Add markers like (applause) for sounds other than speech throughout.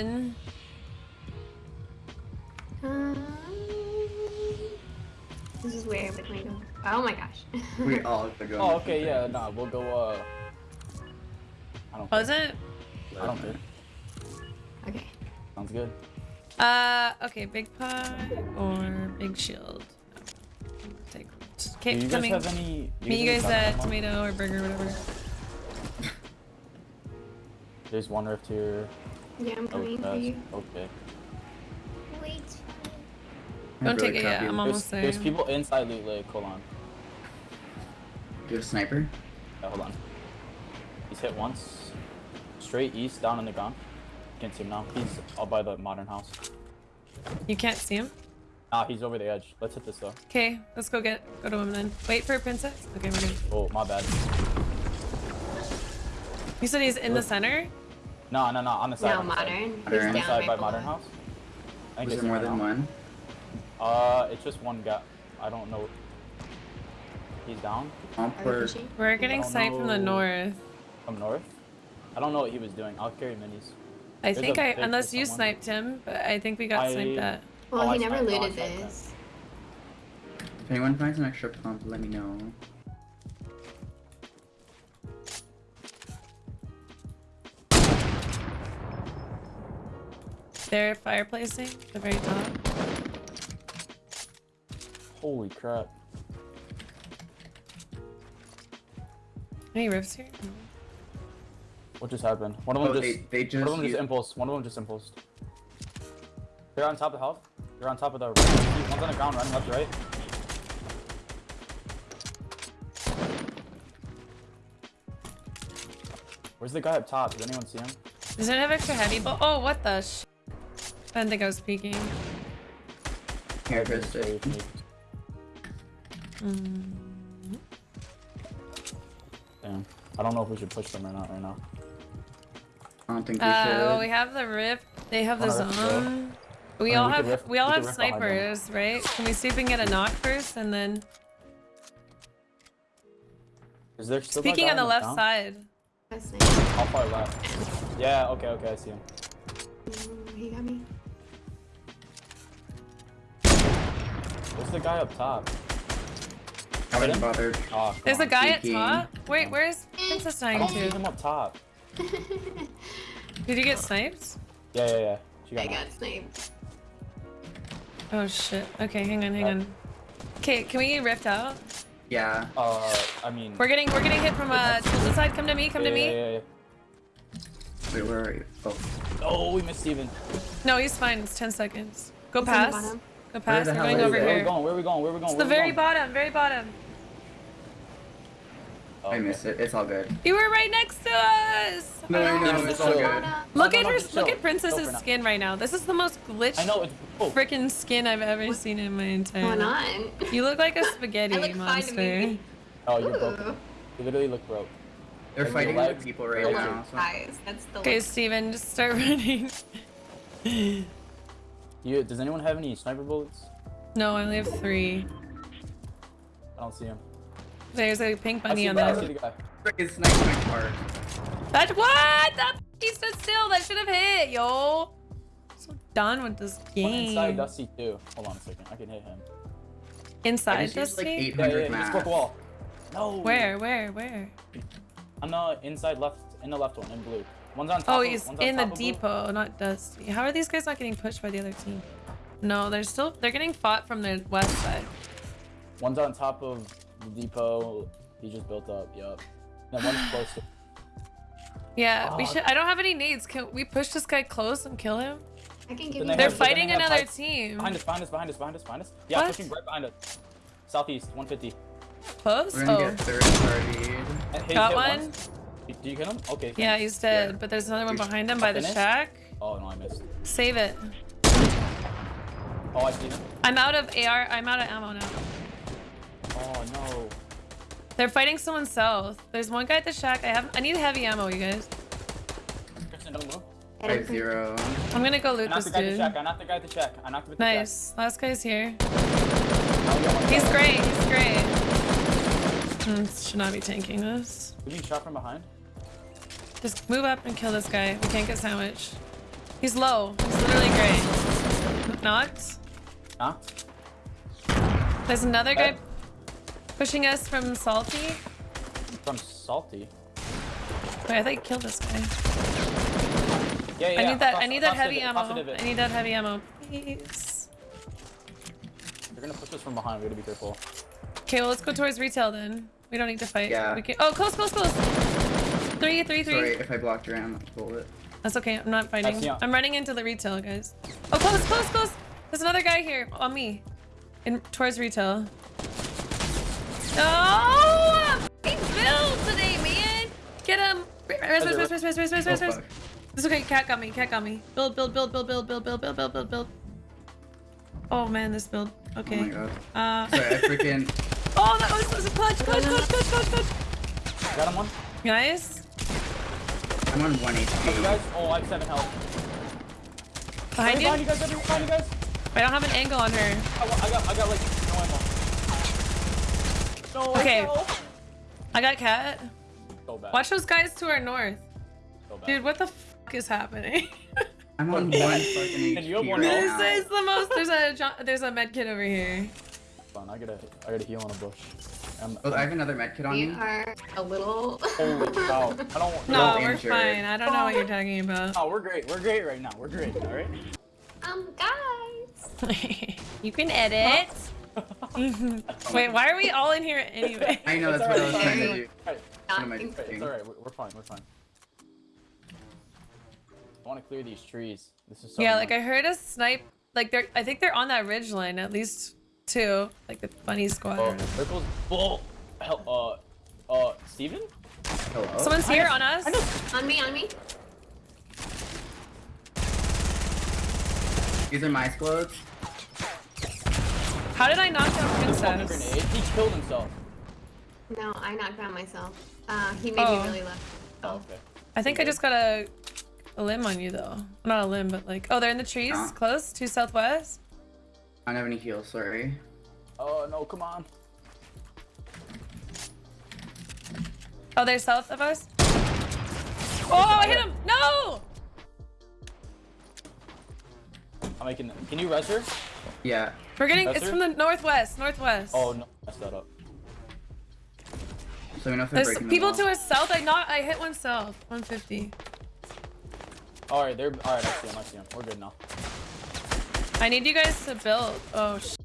in. Um, this is where with my. Oh my gosh. (laughs) We all are going. Oh, okay, yeah, nah, we'll go, uh... I don't Was it? I don't care. okay. Sounds good. Uh, okay, big pie or big shield. Take. Do Okay, you guys coming. have any... do Meet you guys any at tomato or burger, whatever. There's one rift here. Yeah, I'm Oh, coming for you. okay. Wait. Don't take it yet. I'm There's, almost there. there's people inside Loot Lake. Hold on. You have a sniper? Yeah, hold on. He's hit once. Straight east, down in the ground. Can't see him now. He's all by the modern house. You can't see him. Ah, he's over the edge. Let's hit this though. Okay, let's go get go to him then. Wait for a princess. Okay, we're good. Oh, my bad. You said he's in the center. No, no, no, on the side. No, on the side. modern. Modern. He's On down side right by below. modern house. I think Was it's there more than one? Uh, it's just one guy. I don't know. He's down Pump Are we or pushing? We're getting don't sight from the north. from north. I don't know what he was doing. I'll carry minis. I There's think I, unless you someone. sniped him, but I think we got I- sniped at. Well, Oh, he I never sniped- oh, I looted this. if anyone finds an extra pump, let me know. They're fireplacing the very top. Holy crap. Any rifts here? No. What just happened? One of them Oh, just. they, they just, one of them just used- impulsed. One of them just impulsed. They're on top of the house. They're on top of the. One's on the ground, running left to right. Where's the guy up top? Does anyone see him? Does it have extra heavy? But oh, what the? Sh I didn't think I was peeking. Here, Very Krista. Mm. Damn. I don't know if we should push them or not right now. I don't think we Uh, should. well, we have the rift. They have the Wanna rift, bro? zone. We mean, all we have rift- we all we have could rift behind them. snipers, right? Can we see if we can get a knock first and then Is there still speaking on the left ground? side? How far left? Yeah. Okay. Okay. I see him. Ooh, he got me. Where's the guy up top? I wouldn't bother. Oh, come There's a on. guy at top. Wait, where's Princess I dying don't to? him up top. (laughs) Did you get sniped? Yeah. Yeah. Yeah. She I got. got sniped. Oh shit. Okay, hang on, hang on. Okay, can we rift out? Yeah. Uh, I mean. We're getting we're getting hit from uh Tilted side. Come to me, come yeah, to me. Yeah, yeah, yeah. Wait, where are you? Oh. Oh, we missed Steven. No, he's fine. It's 10 seconds. Go He's on the past. bottom. Go the going over it? Where are we here. going? Where are we going? Where are we going? It's the Where are we very going? bottom, very bottom. Oh, I okay. missed it. It's all good. You were right next to us. No, I Oh. know. Steven, It's all good. Look No, at no, her. just Look at Princess's Chill skin right now. This is the most glitched I know it's. Oh, freaking skin I've ever seen in my entire Going life. on. You look like a spaghetti (laughs) I look monster. me. oh, you're Ooh. broken. You literally look broke. They're Your fighting legs- other people right now. Guys, that's the Okay, Steven, just start (laughs) running. You. Does anyone have any sniper bullets? no, I only have three. I don't see him. There's a pink bunny on the guy. I see the guy. Freaking sniper my card. That what? That he stood still. That should have hit, yo. So done with this One game. inside Dusty too. Hold on a second. I can hit him. Inside, just used like Dusty? 800 Yeah, yeah. yeah. Just math. the wall. No. Where, where, where? I'm on the inside left, in the left one, in blue. One's on top. Oh, of- he's one's on in the top of blue. depot, not Dusty. How are these guys not getting pushed by the other team? No, they're still they're getting fought from the west side. One's on top of the depot. He just built up. Yup. Then one's (sighs) close to. Yeah, we should. I don't have any nades. Can we push this guy close and kill him? I can give Then you. they They're have- fighting they another heights. team. Behind us, behind us, behind us, behind us, behind us. Yeah, What? pushing right behind us. Southeast, 150. Close? We're gonna Oh, get third party. Got hit one. once. Did you hit him? Okay. Yeah, he's dead. Yeah. But there's another one behind him by the shack. Oh no, I missed. Save it. Oh, I see him. I'm out of AR. I'm out of ammo now. Oh no. They're fighting someone south. There's one guy at the shack. I have. I need heavy ammo, you guys. Kristen, don't move. Five zero. I'm gonna go loot this the guy at the dude. shack. I knocked the guy at the shack. I knocked him at the shack. Nice. Last guy's here. Now we got one He's great. He's great. Hmm, should not be tanking this. We being shot from behind. Just move up and kill this guy. We can't get sandwiched. He's low. He's literally great. Knocked. Huh? There's another guy pushing us from Salty. From salty. Wait, I think I killed this guy. Yeah, yeah. I need that. Cross- I need that heavy divot, ammo. cross the divot. I need that heavy ammo, please. They're gonna push us from behind. We gotta be careful. Okay, well let's go towards retail then. We don't need to fight. Yeah. We can... Oh, close, close, close. Three, three, three. Sorry if I blocked your ammo bullet. That's okay. I'm not fighting. I'm running into the retail, guys. Oh, close, close, close. There's another guy here on me. In towards retail. Oh, he build today, man. Get him. Rest, rest, rest, rest, rest, rest, rest, Oh, rest, rest. It's okay. Cat got me. Cat got me. Build, build, build, build, build, build, build, build, build, build, build. Oh man, this build. Oh Okay. my god. Uh. Sorry, I freaking. (laughs) oh, that was, that was a clutch, clutch, clutch, clutch, clutch, clutch. Got him one. Guys, I'm on 1 You HP. guys. Oh, I have seven health. behind you. Behind you guys. Behind you guys. I don't have an angle on her. I, I got. I got like no ammo. No. Okay. No. I got cat. So bad. Watch those guys to our north. So bad. Dude, what the fuck is happening? (laughs) I'm on 1 fucking And you have HP one right health? now. this is the most. There's a there's a med kit over here. Fun. I gotta. I gotta heal in a bush. Um, Oh, I have another med kit on We me. are a little. Holy (laughs) cow. I don't. No, Little we're injured. fine. I don't know what you're talking about. Oh, we're great. We're great right now. We're great. All right. um, guys. (laughs) you can edit. (laughs) Wait, why are we all in here anyway? I know that's what I was alright. trying to do. Alright, What am I Not It's alright. We're, we're fine. We're fine. I want to clear these trees. This is so. Yeah, like I heard a snipe. Like they're. I think they're on that ridge line. At least two. Like the funny squad. or Oh, whatever. circles. Bull. Hell. Uh. Uh. Steven? Hello? Someone's here on us. On me, on me. These are my explodes. How did I knock down This fucking Princess? grenade. He killed himself. No, I knocked down myself. Uh, he made Oh. me really left. Oh, okay. I think I just got a, a limb on you though. Not a limb, but like. Oh, they're in the trees, Huh? close to southwest. I don't have any heals, sorry. Oh no! Come on. Oh, they're south of us. Oh, I hit him! No! I'm making. Can you res her? Yeah. We're getting. That's It's her? from the northwest. Northwest. Oh no! Messed that up. So we know if they're There's people to wall. our south. I not. I hit one south. 150. All right. They're. All right. I see him. I see him. We're good now. I need you guys to build. Oh. Sh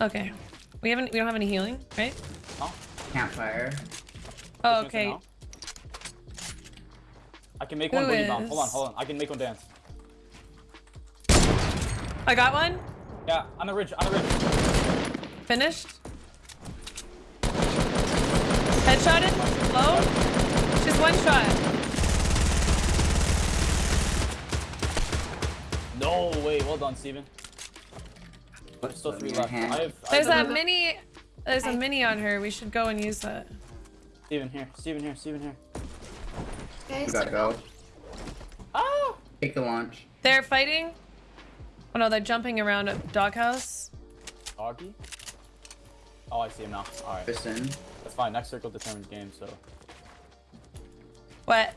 okay. We haven't. We don't have any healing, right? Huh? Campfire. Oh, Pushing us in okay. I can make one Who boogie bomb. Hold on. Hold on. I can make one dance. I got one. Yeah. On the ridge. On the ridge. Finished. Headshotted. Low. Just one shot. No way. Well done, Steven. There's still three left. I hand. have. I There's have a mini. There's a mini on her. We should go and use that. Steven here. Steven here. Steven here. Guys, We gotta go. Oh! Take the launch. They're fighting. Oh no, they're jumping around a doghouse. Doggy? Oh, I see him now. Alright. Piston. That's fine. Next circle determines game, so. What?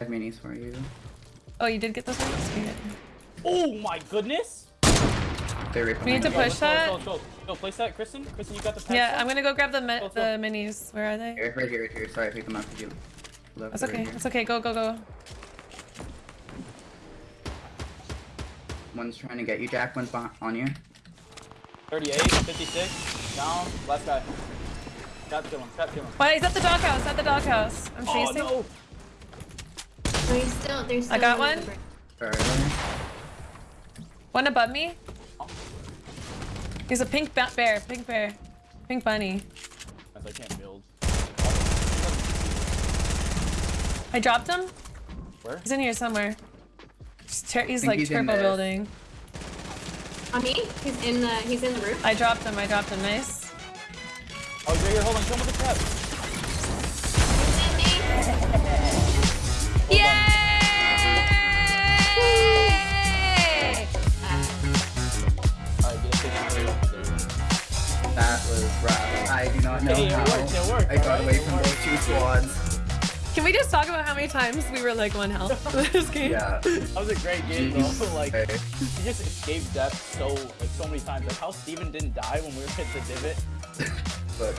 I have minis for you. Oh, you did get those ones? Okay. Oh my goodness! They're We need to push let's go, that? Go, go. Go, place that, Kristen. Kristen, you got the Yeah, stuff? I'm gonna go grab the mi Go, the minis. Where are they? Here, right here, right here. Sorry, I picked them up because you left That's okay. here. It's okay. Go, go, go. One's trying to get you, Jack. One's on you. 38, 56. Down. Last guy. Got kill him. Got kill him. Wait, he's at the doghouse. At the doghouse. I'm Oh chasing. no! No, he's still, there's still I got one. one. Sorry. One above me. He's a pink ba- bear. Pink bear. Pink bunny. I can't build. I dropped him. Where? He's in here somewhere. He's, ter- he's like he's turbo building. On me? He's in the, he's in the roof. I dropped him. I dropped him. Nice. Oh, he's right here. Hold on. Kill him with the trap. He's was rough. I do not know Hey, it how worked, it worked, I got alright? away from those two squads. Can we just talk about how many times we were like one health this (laughs) game? Yeah. That was a great game, though. Jeez. like, Okay. he just escaped death so like so many times. Like how Steven didn't die when we were hit the divot. But